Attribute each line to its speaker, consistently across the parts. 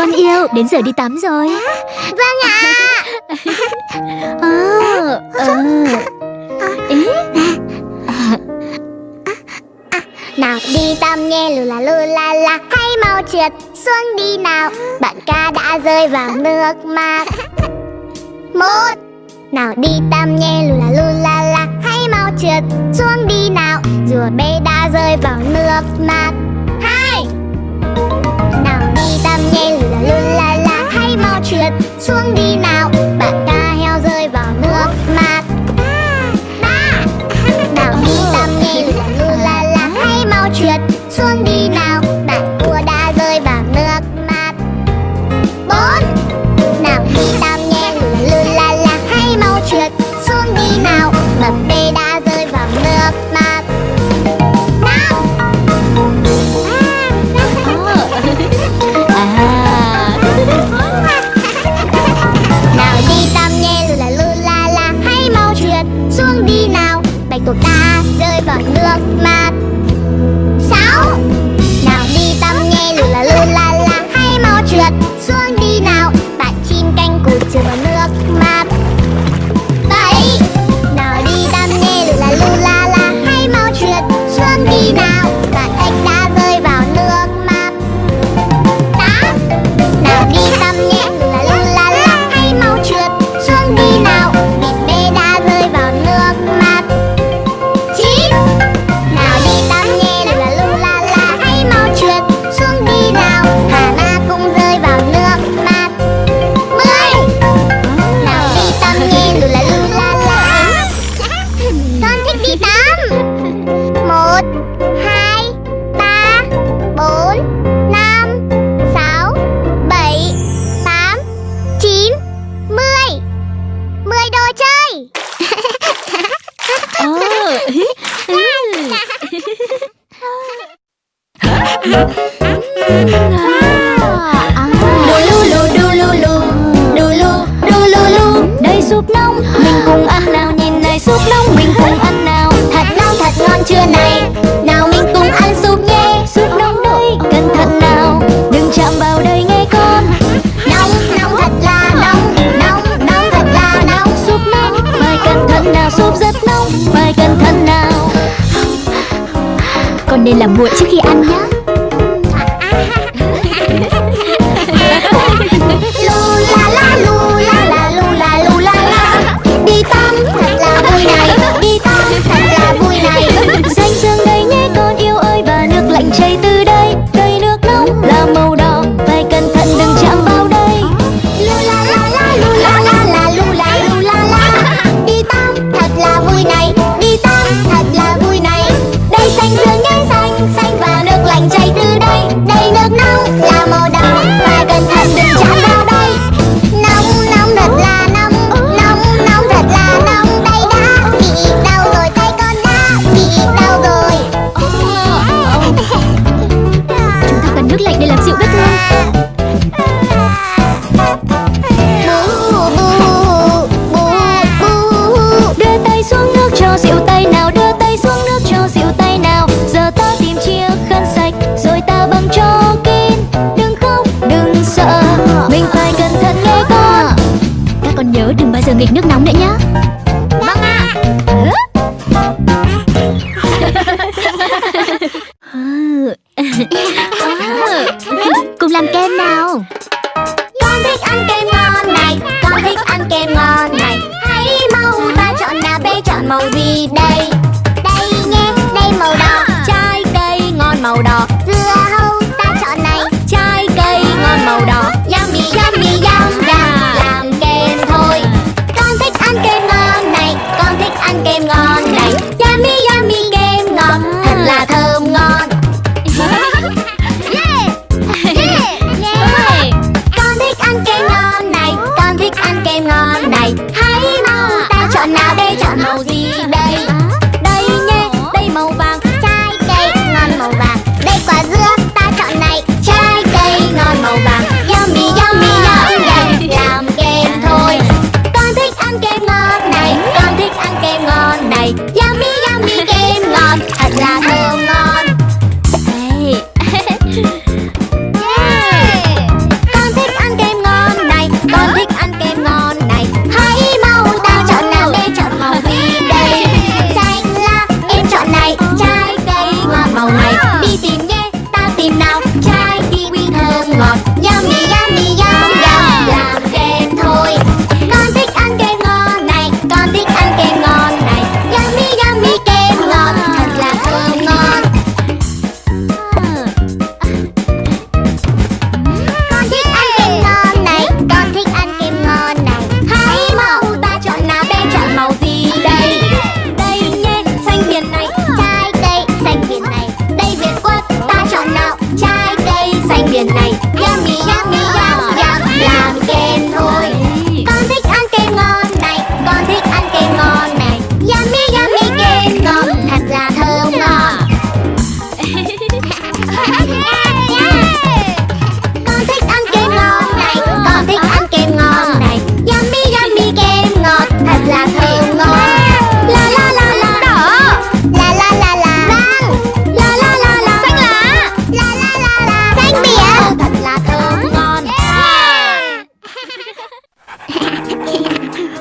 Speaker 1: Con yêu, đến giờ đi tắm rồi.
Speaker 2: Vâng ạ.
Speaker 1: Ờ, ờ. Ý ờ.
Speaker 2: Nào đi tắm nhé. Lù la lù la la. Hãy mau trượt xuống đi nào. Bạn ca đã rơi vào nước mắt. Một. Nào đi tắm nhé. Lù la lù la la. Hãy mau trượt xuống đi nào. Rùa bé đã rơi vào nước mắt. Hai. Nào đi tắm nhé. Lù xuống đi nào. Bạn
Speaker 1: ta súp nóng mình cùng ăn nào. Thật nóng
Speaker 2: thật ngon chưa này Nào mình cùng ăn súp nhé.
Speaker 1: Súp nóng đây cẩn thận nào? Đừng chạm vào đây nghe con.
Speaker 2: Nóng nóng thật là nóng. Nóng nóng thật là nóng.
Speaker 1: Súp nóng, phải cẩn thận nào? Súp rất nóng, phải cẩn thận nào? Con nên làm nguội trước khi ăn nhé cho dịu tay nào, đưa tay xuống nước cho rượu tay nào. Giờ ta tìm chiếc khăn sạch, rồi ta băng cho kín. Đừng khóc, đừng sợ, mình phải cẩn thận nghe con. Các con nhớ đừng bao giờ nghịch nước nóng nữa nhé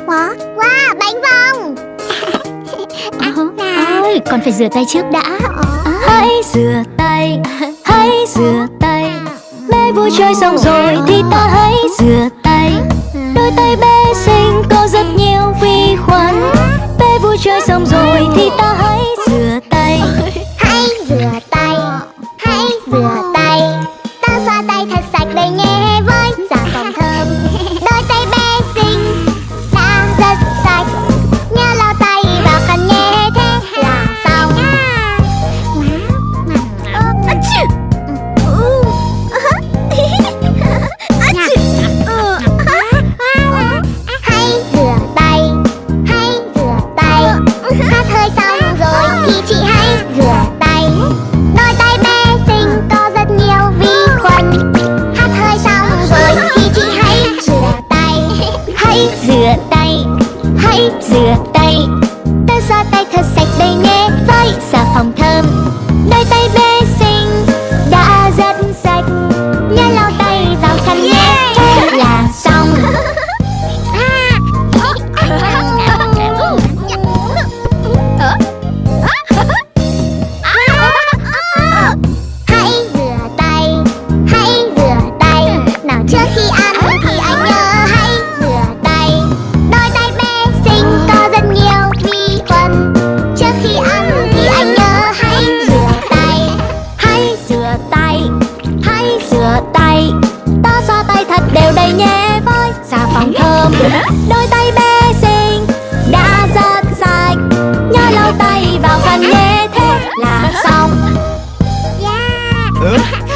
Speaker 1: quá
Speaker 2: Wow, bánh vòng. À, à, Ôi, con
Speaker 1: phải rửa tay trước đã. Ờ. Hãy rửa tay, hãy rửa tay. Mẹ vui chơi xong rồi thì ta hãy rửa tay cause I không? Yeah. ừ.